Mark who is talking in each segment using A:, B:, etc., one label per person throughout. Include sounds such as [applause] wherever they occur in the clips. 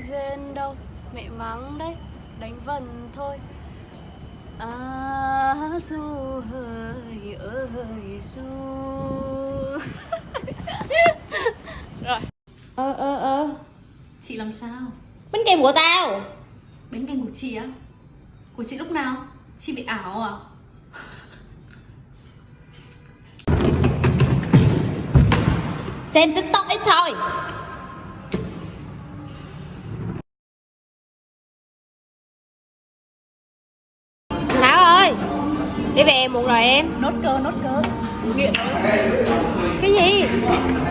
A: rên đâu Mẹ mắng đấy Đánh vần thôi À du hơi ơi du [laughs] Rồi
B: Ơ ơ ơ
C: Chị làm sao?
B: Bánh kem của tao
C: Bánh kem của chị á? Của chị lúc nào? Chị bị ảo à?
B: Xem tiktok ít thôi Đi về muộn rồi em.
C: Nốt cơ, nốt cơ. Nghiện
B: Cái gì?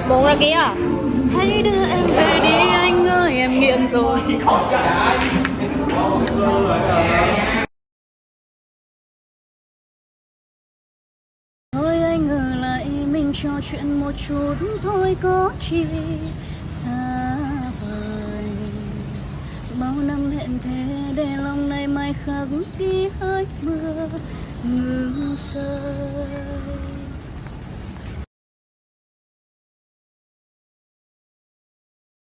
B: Muộn rồi kìa.
A: Hãy đưa em về đi anh ơi em nghiện rồi. Thôi anh ở lại mình trò chuyện một chút thôi có chi. Xa hẹn thế để lòng này mai khắc khi hơi mưa ngừng rơi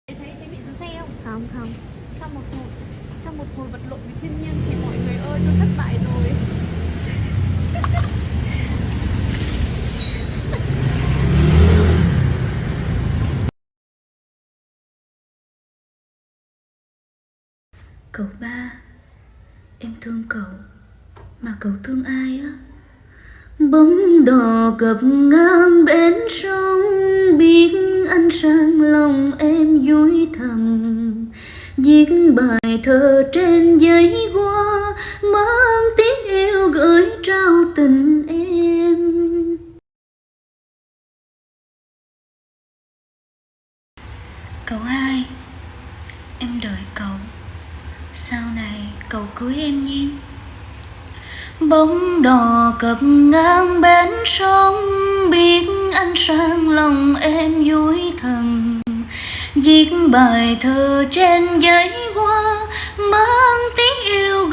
C: Thấy, thấy bị xe không?
A: Không không
C: Sau một hồi Sau một hồi vật lộn với thiên nhiên Thì mọi người ơi tôi thất bại rồi
D: Cậu ba, Em thương cậu Mà cậu thương ai á? Bóng đò cập ngang bên sông, Biết anh sang lòng em vui thầm. Viết bài thơ trên giấy hoa, Mang tiếng yêu gửi trao tình em. Cậu hai, Em đợi cậu sau này cầu cưới em nhé. Bóng đò cập ngang bến sông, Biết anh sang lòng em vui thầm. Viết bài thơ trên giấy hoa, Mang tiếng yêu